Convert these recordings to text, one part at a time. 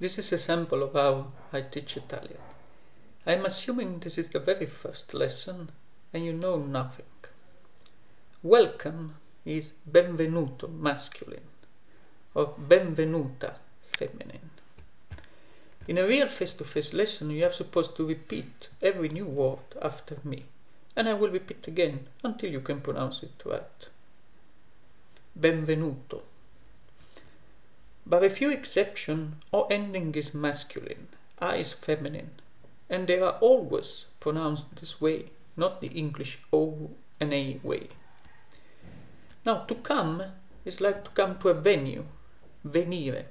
This is a sample of how I teach Italian. I'm assuming this is the very first lesson and you know nothing. Welcome is benvenuto masculine or benvenuta feminine. In a real face-to-face lesson you are supposed to repeat every new word after me and I will repeat again until you can pronounce it right. Benvenuto. But a few exceptions, O ending is masculine, A is feminine, and they are always pronounced this way, not the English O and A way. Now, to come is like to come to a venue, venire,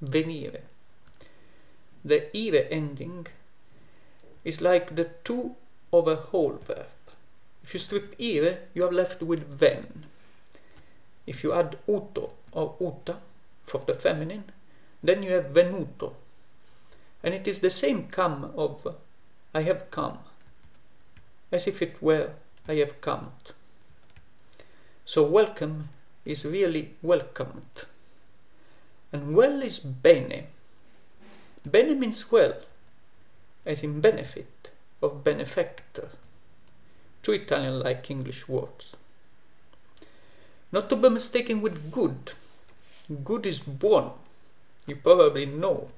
venire. The ire ending is like the to of a whole verb. If you strip ire, you are left with ven. If you add uto or uta for the feminine, then you have venuto. And it is the same come of I have come, as if it were I have come. So welcome is really welcomed. And well is bene. Bene means well, as in benefit of benefactor. Two Italian-like English words. Not to be mistaken with good. Good is buono. You probably know.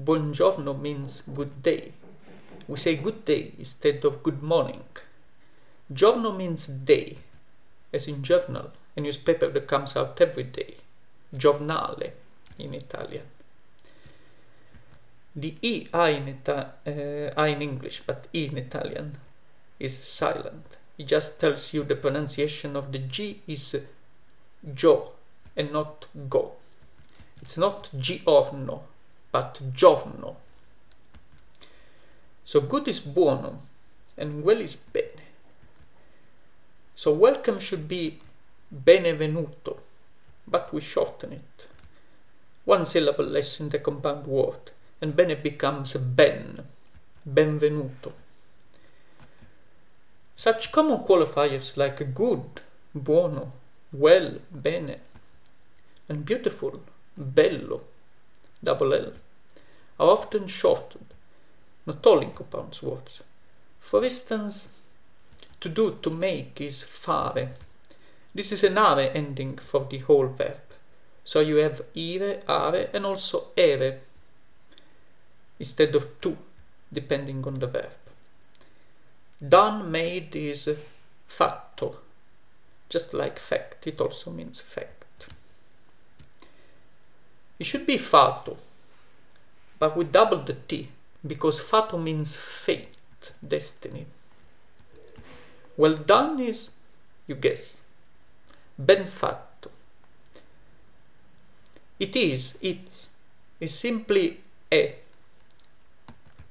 Buongiorno means good day. We say good day instead of good morning. Giorno means day, as in journal, a newspaper that comes out every day. Giornale in Italian. The E I in, Ita uh, I in English, but E in Italian is silent. It just tells you the pronunciation of the G is gio and not go. It's not giorno, but giorno. So good is buono and well is bene. So welcome should be benevenuto, but we shorten it. One syllable less in the compound word, and bene becomes ben, benvenuto. Such common qualifiers like good, buono, well, bene, and beautiful, bello, double L, are often shortened, not all in compound words. For instance, to do, to make is fare. This is an are ending for the whole verb. So you have ire, are, and also ere instead of to, depending on the verb. Done, made is fatto. Just like fact, it also means fact. It should be fato, but we double the T, because fato means fate, destiny. Well done is, you guess, ben fatto. It is, it is simply e.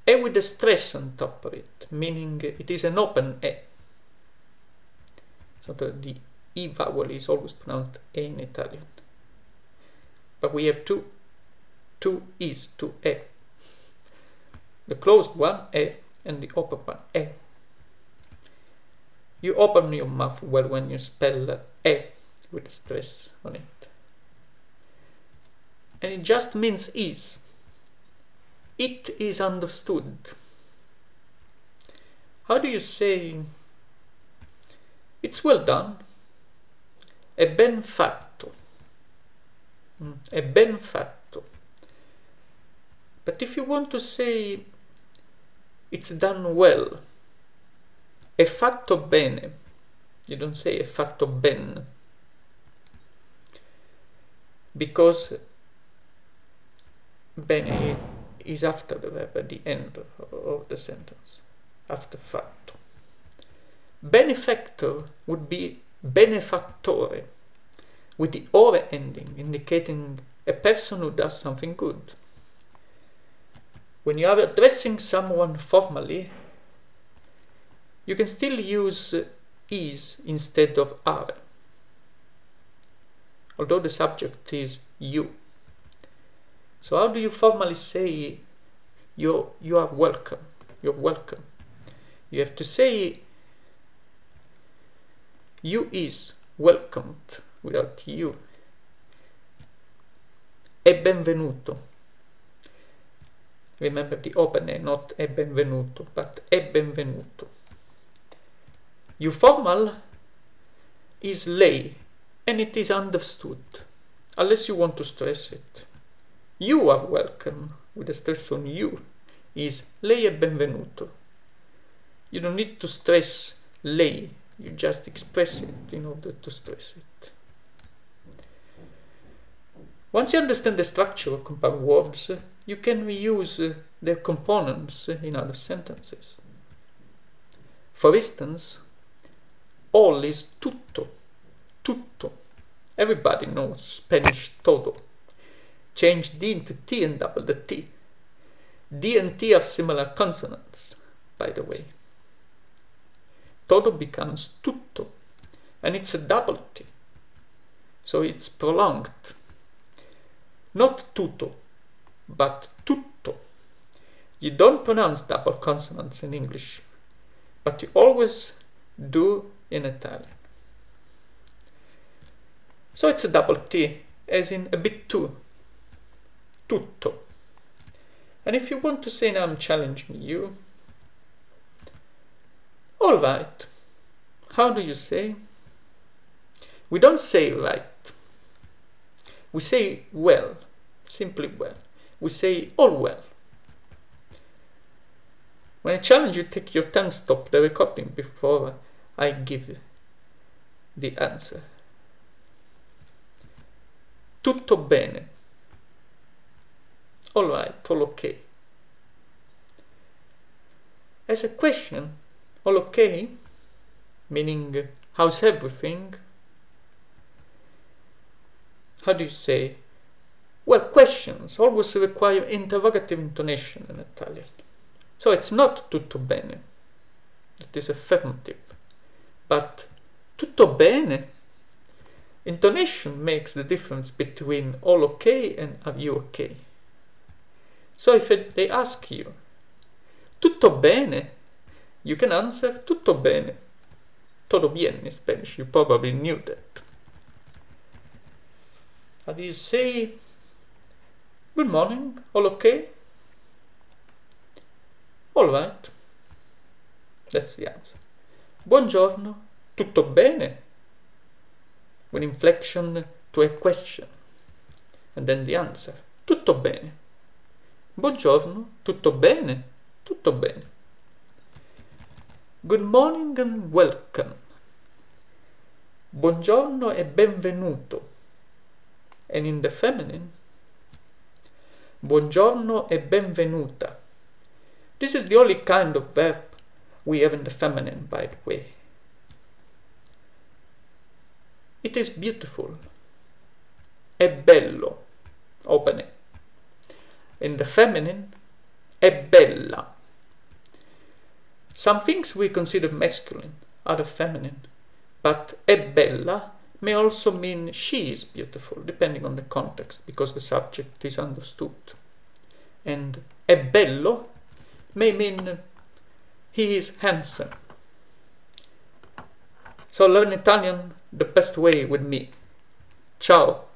E with a stress on top of it, meaning it is an open e. So the E vowel is always pronounced E in Italian. But we have two, two E's, two E. The closed one, E, and the open one, E. You open your mouth well when you spell E with stress on it. And it just means is. It is understood. How do you say it's well done? È ben fatto. È ben fatto. But if you want to say it's done well, è fatto bene. You don't say è fatto ben. Because bene is after the verb at the end of the sentence, after fatto. Benefactor would be benefattore, with the ore ending, indicating a person who does something good. When you are addressing someone formally, you can still use uh, is instead of are, although the subject is you. So how do you formally say you you are welcome? You're welcome. You have to say you is welcomed without you. È benvenuto. Remember the open not e benvenuto, but e benvenuto. You formal is lei, and it is understood, unless you want to stress it. You are welcome, with a stress on you, is lei è benvenuto. You don't need to stress lei, you just express it in order to stress it. Once you understand the structure of compound words, uh, you can reuse uh, their components uh, in other sentences. For instance, all is tutto, tutto. Everybody knows Spanish todo. Change D into T and double the T. D and T are similar consonants, by the way. Todo becomes tutto, and it's a double T, so it's prolonged. Not tutto, but tutto. You don't pronounce double consonants in English, but you always do in Italian. So it's a double T, as in a bit too. Tutto. And if you want to say now I'm challenging you, alright, how do you say? We don't say right. We say well, simply well. We say all well. When I challenge you, take your time, stop the recording before I give the answer. Tutto bene. All right, all okay. As a question, all okay, meaning how's everything? How do you say? Well, questions always require interrogative intonation in Italian. So it's not tutto bene, it is affirmative. But tutto bene, intonation makes the difference between all okay and are you okay. So if they ask you, tutto bene, you can answer tutto bene. Todo bien in Spanish, you probably knew that. How do you say, good morning, all okay? All right. That's the answer. Buongiorno, tutto bene? With inflection to a question. And then the answer, tutto bene. Buongiorno, tutto bene? Tutto bene. Good morning and welcome. Buongiorno e benvenuto. And in the feminine, buongiorno e benvenuta. This is the only kind of verb we have in the feminine, by the way. It is beautiful. È bello. Open it. In the feminine, è bella. Some things we consider masculine are the feminine, but è bella may also mean she is beautiful, depending on the context, because the subject is understood. And è bello may mean he is handsome. So learn Italian the best way with me. Ciao!